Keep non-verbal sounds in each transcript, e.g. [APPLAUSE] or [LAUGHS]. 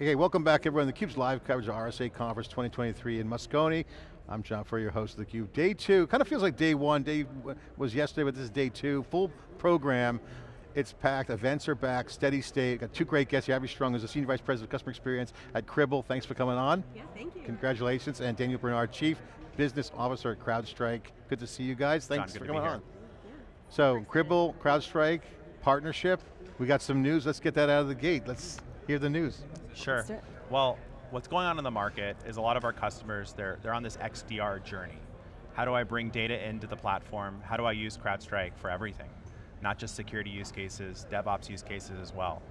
Hey, welcome back everyone. theCUBE's live coverage of RSA Conference 2023 in Moscone. I'm John Furrier, your host of theCUBE. Day two, kind of feels like day one, day was yesterday, but this is day two, full program. It's packed, events are back, steady state. Got two great guests, here. Abby Strong, is the Senior Vice President of Customer Experience at Cribl. Thanks for coming on. Yeah, thank you. Congratulations, and Daniel Bernard, Chief Business Officer at CrowdStrike. Good to see you guys, thanks John, for coming on. Yeah. So, Cribl, CrowdStrike, partnership. We got some news, let's get that out of the gate. Let's hear the news. Sure. Well, what's going on in the market is a lot of our customers, they're, they're on this XDR journey. How do I bring data into the platform? How do I use CrowdStrike for everything? Not just security use cases, DevOps use cases as well.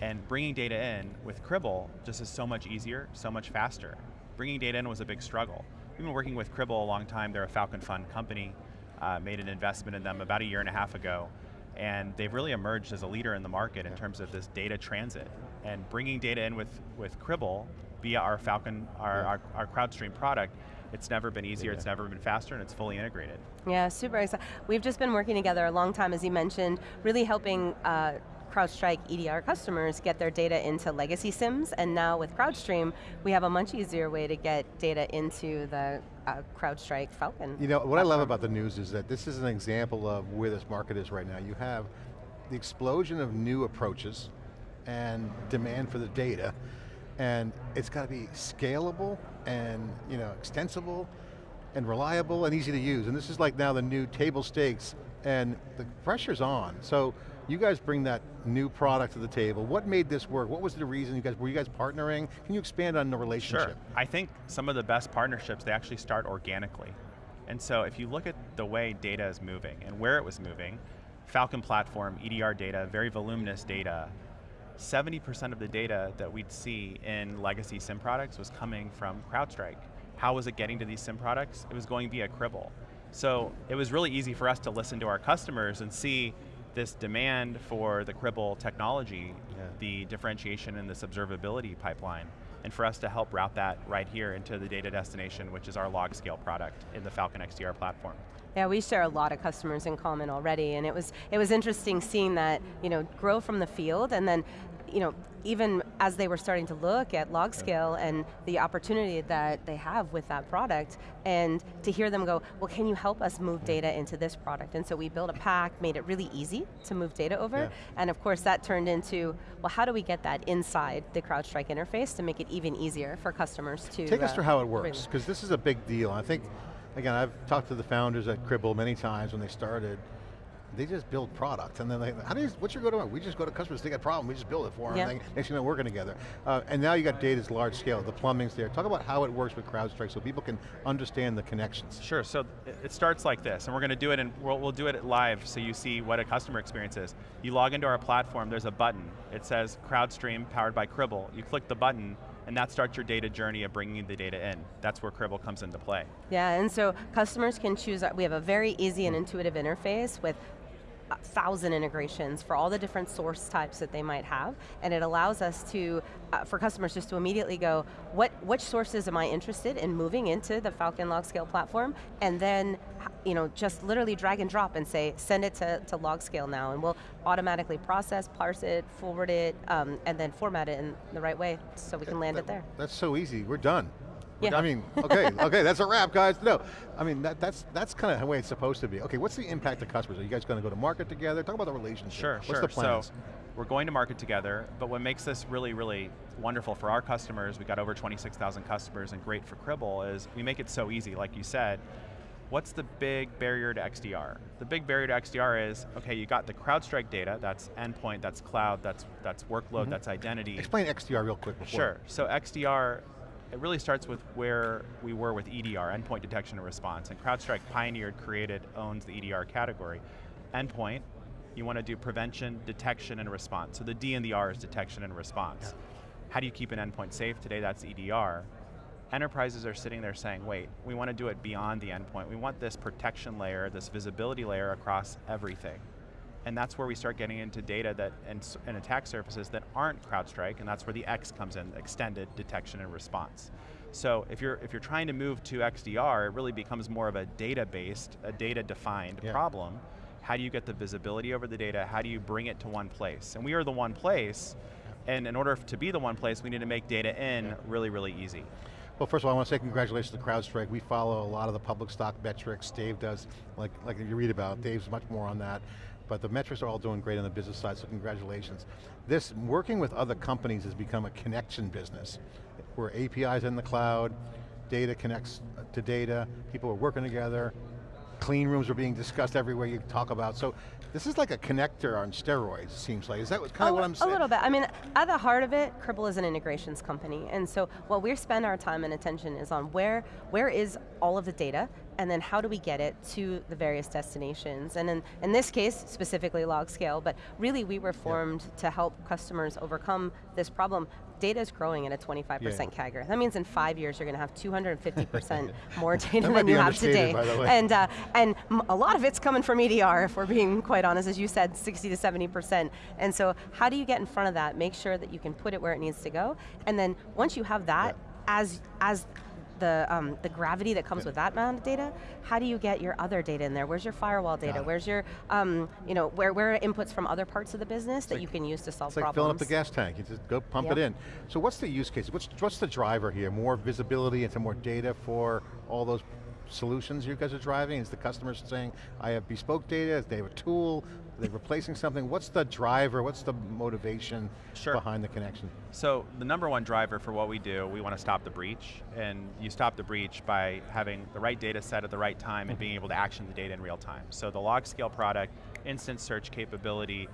And bringing data in with Cribl just is so much easier, so much faster. Bringing data in was a big struggle. We've been working with Cribl a long time, they're a Falcon Fund company, uh, made an investment in them about a year and a half ago, and they've really emerged as a leader in the market in terms of this data transit. And bringing data in with, with Cribl via our Falcon, our, yeah. our, our CrowdStream product, it's never been easier, yeah. it's never been faster, and it's fully integrated. Yeah, super excited. We've just been working together a long time, as you mentioned, really helping uh, CrowdStrike EDR customers get their data into legacy SIMs, and now with CrowdStream, we have a much easier way to get data into the uh, CrowdStrike Falcon. You know, what platform. I love about the news is that this is an example of where this market is right now. You have the explosion of new approaches and demand for the data, and it's got to be scalable and you know extensible and reliable and easy to use. And this is like now the new table stakes and the pressure's on. So you guys bring that new product to the table. What made this work? What was the reason you guys, were you guys partnering? Can you expand on the relationship? Sure, I think some of the best partnerships, they actually start organically. And so if you look at the way data is moving and where it was moving, Falcon platform, EDR data, very voluminous data, 70% of the data that we'd see in legacy SIM products was coming from CrowdStrike. How was it getting to these SIM products? It was going via Cribl. So it was really easy for us to listen to our customers and see this demand for the Cribl technology, yeah. the differentiation in this observability pipeline, and for us to help route that right here into the data destination, which is our log scale product in the Falcon XDR platform. Yeah, we share a lot of customers in common already, and it was it was interesting seeing that you know grow from the field, and then you know, even as they were starting to look at log scale and the opportunity that they have with that product, and to hear them go, well, can you help us move data into this product? And so we built a pack, made it really easy to move data over, yeah. and of course that turned into, well, how do we get that inside the CrowdStrike interface to make it even easier for customers to Take uh, us through how it works, because this is a big deal. I think, again, I've talked to the founders at Cribl many times when they started, they just build product, and then they, how do you, what's your go-to-market? We just go to customers, they got a problem, we just build it for them, yeah. next thing you know, working together. Uh, and now you got data's large scale, the plumbing's there. Talk about how it works with CrowdStrike so people can understand the connections. Sure, so it starts like this, and we're going to do it, and we'll, we'll do it live so you see what a customer experience is. You log into our platform, there's a button. It says CrowdStream powered by Cribl. You click the button, and that starts your data journey of bringing the data in. That's where Cribl comes into play. Yeah, and so customers can choose, we have a very easy and intuitive interface with thousand integrations for all the different source types that they might have, and it allows us to, uh, for customers just to immediately go, what which sources am I interested in moving into the Falcon LogScale platform, and then you know, just literally drag and drop and say, send it to, to LogScale now, and we'll automatically process, parse it, forward it, um, and then format it in the right way so we can land that, it there. That's so easy, we're done. Yeah. I mean, okay, okay, that's a wrap, guys. No, I mean, that, that's that's kind of the way it's supposed to be. Okay, what's the impact to customers? Are you guys going to go to market together? Talk about the relationship. Sure, what's sure. the plans? So, we're going to market together, but what makes this really, really wonderful for our customers, we got over 26,000 customers and great for Cribl, is we make it so easy, like you said, what's the big barrier to XDR? The big barrier to XDR is, okay, you got the CrowdStrike data, that's endpoint, that's cloud, that's, that's workload, mm -hmm. that's identity. Explain XDR real quick before. Sure, so XDR it really starts with where we were with EDR, endpoint detection and response, and CrowdStrike pioneered, created, owns the EDR category. Endpoint, you want to do prevention, detection, and response. So the D and the R is detection and response. Yeah. How do you keep an endpoint safe? Today that's EDR. Enterprises are sitting there saying, wait, we want to do it beyond the endpoint. We want this protection layer, this visibility layer across everything. And that's where we start getting into data that and, and, attack surfaces that aren't CrowdStrike, and that's where the X comes in, extended detection and response. So if you're if you're trying to move to XDR, it really becomes more of a data-based, a data-defined yeah. problem. How do you get the visibility over the data? How do you bring it to one place? And we are the one place And in order to be the one place, we need to make data in really, really easy. Well, first of all, I want to say congratulations to CrowdStrike. We follow a lot of the public stock metrics. Dave does, like, like you read about. Dave's much more on that. But the metrics are all doing great on the business side, so congratulations. This, working with other companies has become a connection business, where APIs in the cloud, data connects uh, to data, people are working together, clean rooms are being discussed everywhere you talk about. So this is like a connector on steroids, it seems like. Is that kind of a, what I'm saying? A little bit. I mean, at the heart of it, Cribl is an integrations company. And so what we spend our time and attention is on where, where is all of the data, and then how do we get it to the various destinations? And in, in this case, specifically log scale, but really we were formed yep. to help customers overcome this problem. Data is growing at a 25% yeah. CAGR. That means in five years you're going to have 250% [LAUGHS] more data than you have today. And, uh, and a lot of it's coming from EDR, if we're being quite honest, as you said, 60 to 70%. And so how do you get in front of that, make sure that you can put it where it needs to go, and then once you have that, yeah. as, as the, um, the gravity that comes with that amount of data, how do you get your other data in there? Where's your firewall data? Where's your, um, you know, where, where are inputs from other parts of the business it's that like, you can use to solve it's like problems? filling up the gas tank, you just go pump yep. it in. So what's the use case? What's, what's the driver here? More visibility into more data for all those solutions you guys are driving? Is the customer saying, I have bespoke data, they have a tool, are they replacing something? What's the driver, what's the motivation sure. behind the connection? So the number one driver for what we do, we want to stop the breach, and you stop the breach by having the right data set at the right time and being able to action the data in real time. So the log scale product, instant search capability,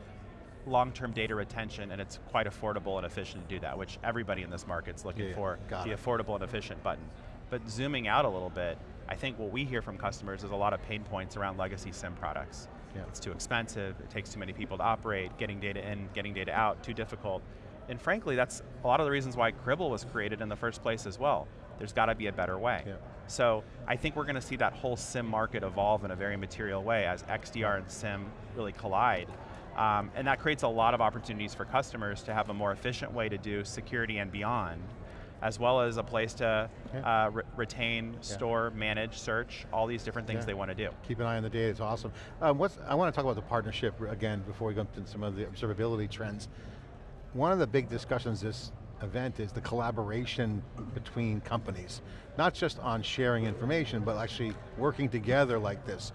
long-term data retention, and it's quite affordable and efficient to do that, which everybody in this market's looking yeah, for, the it. affordable and efficient button. But zooming out a little bit, I think what we hear from customers is a lot of pain points around legacy SIM products. Yeah. It's too expensive, it takes too many people to operate, getting data in, getting data out, too difficult. And frankly, that's a lot of the reasons why Cribl was created in the first place as well. There's got to be a better way. Yeah. So I think we're going to see that whole SIM market evolve in a very material way as XDR and SIM really collide. Um, and that creates a lot of opportunities for customers to have a more efficient way to do security and beyond as well as a place to uh, re retain, yeah. store, manage, search, all these different things yeah. they want to do. Keep an eye on the data, it's awesome. Um, what's, I want to talk about the partnership again before we go into some of the observability trends. One of the big discussions this event is the collaboration between companies. Not just on sharing information, but actually working together like this.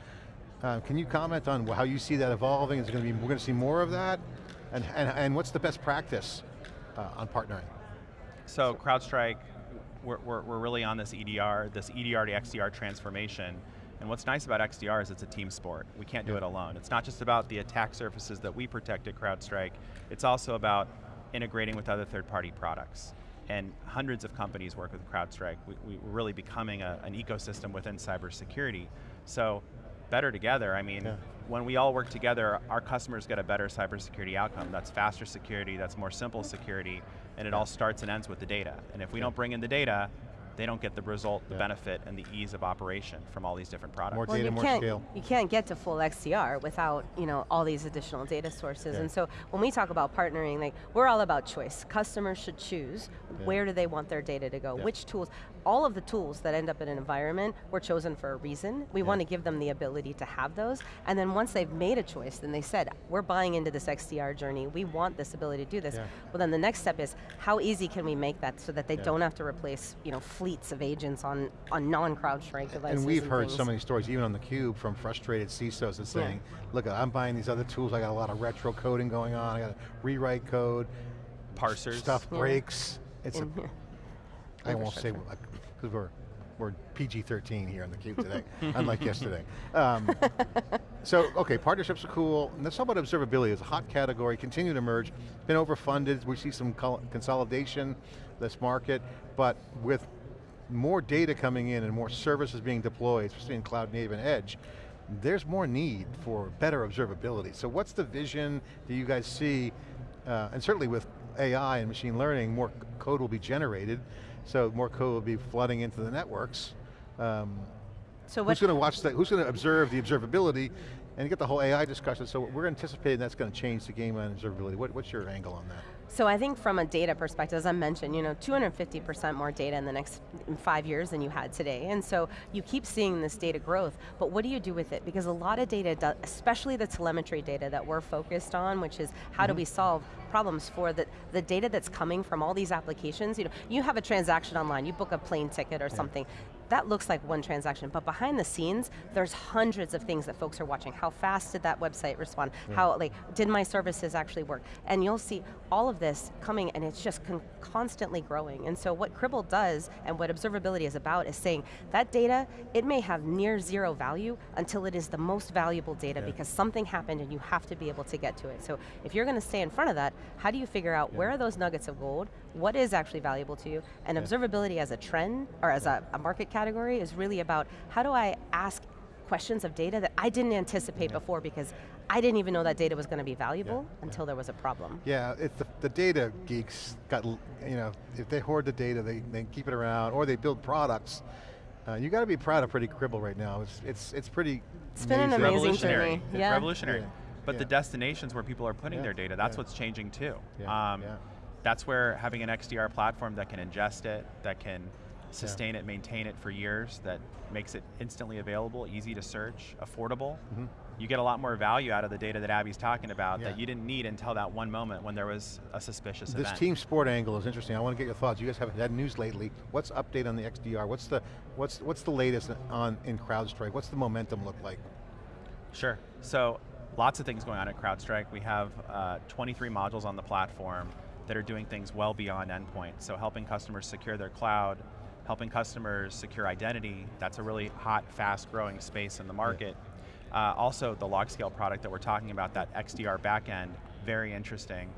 Uh, can you comment on how you see that evolving? Is it going to be, we're going to see more of that? And, and, and what's the best practice uh, on partnering? So CrowdStrike, we're, we're, we're, really on this EDR, this EDR to XDR transformation. And what's nice about XDR is it's a team sport. We can't do it alone. It's not just about the attack surfaces that we protect at CrowdStrike, it's also about integrating with other third-party products. And hundreds of companies work with CrowdStrike. We, are really becoming a, an ecosystem within cybersecurity. So better together, I mean, yeah. when we all work together, our customers get a better cybersecurity outcome. That's faster security, that's more simple security, and it all starts and ends with the data. And if we don't bring in the data, they don't get the result, the yeah. benefit, and the ease of operation from all these different products. More well, data, more scale. You can't get to full XDR without you know, all these additional data sources. Yeah. And so when we talk about partnering, like we're all about choice. Customers should choose yeah. where do they want their data to go, which tools. All of the tools that end up in an environment were chosen for a reason. We want to give them the ability to have those. And then once they've made a choice, then they said, we're buying into this XDR journey. We want this ability to do this. Well then the next step is, how easy can we make that so that they don't have to replace you know, fleets of agents on, on non-CrowdStrike devices. And we've and heard things. so many stories, even on theCUBE, from frustrated CISOs that saying, yeah. look, I'm buying these other tools, I got a lot of retro coding going on, I got to rewrite code, parsers. Stuff yeah. breaks. It's a, I won't say, because we're, we're PG-13 here on theCUBE today, [LAUGHS] unlike yesterday. Um, [LAUGHS] so, okay, partnerships are cool. And let's talk about observability. It's a hot category, continue to emerge. Been overfunded, we see some consolidation, this market, but with more data coming in and more services being deployed, especially in cloud native and edge, there's more need for better observability. So what's the vision that you guys see, uh, and certainly with AI and machine learning, more code will be generated, so more code will be flooding into the networks. Um, so who's going to watch that, who's going to observe the observability and get the whole AI discussion, so we're anticipating that's going to change the game on observability. What, what's your angle on that? So I think from a data perspective, as I mentioned, you know, 250% more data in the next five years than you had today. And so you keep seeing this data growth, but what do you do with it? Because a lot of data, especially the telemetry data that we're focused on, which is how mm -hmm. do we mm-hmm. solve problems for the, the data that's coming from all these applications. You know, you have a transaction online, you book a plane ticket or yeah. something that looks like one transaction, but behind the scenes, there's hundreds of things that folks are watching. How fast did that website respond? Yeah. How, like, did my services actually work? And you'll see all of this coming and it's just con constantly growing. And so what Cribl does and what observability is about is saying that data, it may have near zero value until it is the most valuable data yeah. because something happened and you have to be able to get to it. So if you're going to stay in front of that, how do you figure out yeah. where are those nuggets of gold, what is actually valuable to you, and observability as a trend, or as a, a market category category is really about how do I ask questions of data that I didn't anticipate yeah. before because I didn't even know that data was going to be valuable yeah. until yeah. there was a problem. Yeah, it's the, the, data geeks got, you know, if they hoard the data, they, they keep it around, or they build products. Uh, you got to be proud of Pretty Cribl right now. It's, it's, it's pretty It's been an amazing journey. Yeah. revolutionary. But the destinations where people are putting their data, that's what's changing too. Um, that's where having an XDR platform that can ingest it, that can sustain yeah. it, maintain it for years, that makes it instantly available, easy to search, affordable. Mm -hmm. You get a lot more value out of the data that Abby's talking about yeah. that you didn't need until that one moment when there was a suspicious this event. This team sport angle is interesting. I want to get your thoughts. You guys haven't had news lately. What's update on the XDR? What's the what's what's the latest on in CrowdStrike? What's the momentum look like? Sure. So lots of things going on at CrowdStrike. We have uh, 23 modules on the platform that are doing things well beyond endpoint. So helping customers secure their cloud, helping customers secure identity. That's a really hot, fast growing space in the market. Yeah. Uh, also, the LogScale product that we're talking about, that XDR backend, very interesting.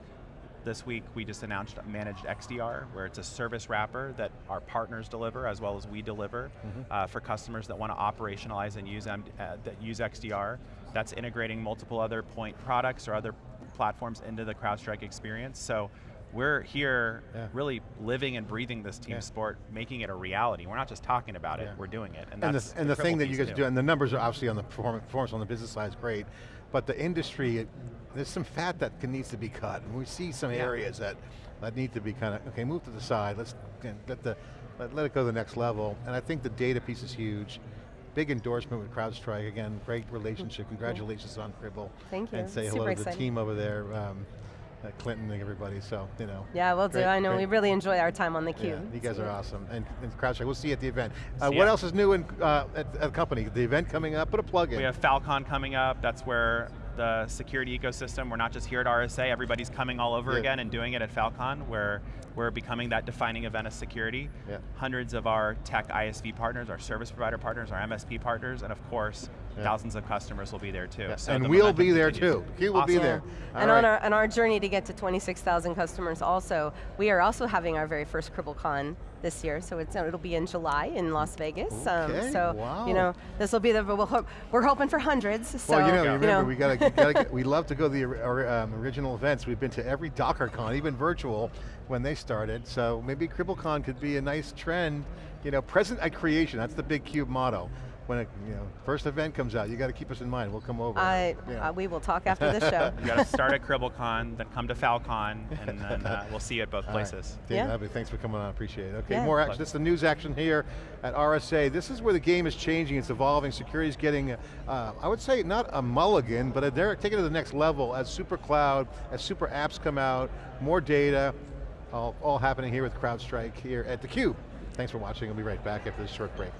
This week we just announced Managed XDR, where it's a service wrapper that our partners deliver as well as we deliver mm -hmm. uh, for customers that want to operationalize and use, M uh, that use XDR. That's integrating multiple other point products or other platforms into the CrowdStrike experience. So we're here yeah. really living and breathing this team yeah. sport, making it a reality. We're not just talking about it, we're doing it. And, and the, and the thing that you guys do, and the numbers are obviously on the performance on the business side is great, but the industry, there's some fat that can, needs to be cut. And we see some areas that, that need to be kind of, okay, move to the side, let's let, the, let, let it go to the next level. And I think the data piece is huge big endorsement with CrowdStrike. Again, great relationship. Congratulations on Cribl. Thank you. And say Super hello to exciting. the team over there. Um, uh, Clinton and everybody, so, you know. Yeah, we'll great, do, I know, great. we really enjoy our time on the cube. Yeah, you guys are awesome, and, and CrowdStrike, we'll see you at the event. Uh, what else is new in, uh, at, at the company? The event coming up, put a plug in. We have Falcon coming up, that's where the security ecosystem. We're not just here at RSA, everybody's coming all over yeah. again and doing it at Falcon, where we're becoming that defining event of security. Yeah. Hundreds of our tech ISV partners, our service provider partners, our MSP partners, and of course, yeah. thousands of customers will be there too. So and the we'll be there too. We will awesome. be there. and right. on, our, on our journey to get to 26,000 customers also, we are also having our very first CriblCon this year, so it's, it'll be in July in Las Vegas. Um, okay, um, so, wow. you know, this will be the, we'll hope, we're hoping for hundreds. So, well, you know, remember, you know. we got to, [LAUGHS] we love to go to the um, original events. We've been to every DockerCon, even virtual, when they started, so maybe CriblCon could be a nice trend, you know, present at creation, that's the big CUBE motto when a you know, first event comes out, you got to keep us in mind. We'll come over. I, yeah. uh, we will talk after the show. [LAUGHS] you got to start at CriblCon, then come to Falcon, and then uh, [LAUGHS] we'll see you at both places. Right. Dave, yeah. thanks for coming on, appreciate it. Okay, yeah. more action, this is the news action here at RSA. This is where the game is changing, it's evolving, security is getting, uh, I would say not a mulligan, but they're taking it to the next level as super cloud, as super apps come out, more data, all, all happening here with CrowdStrike here at theCUBE. Thanks for watching, we'll be right back after this short break.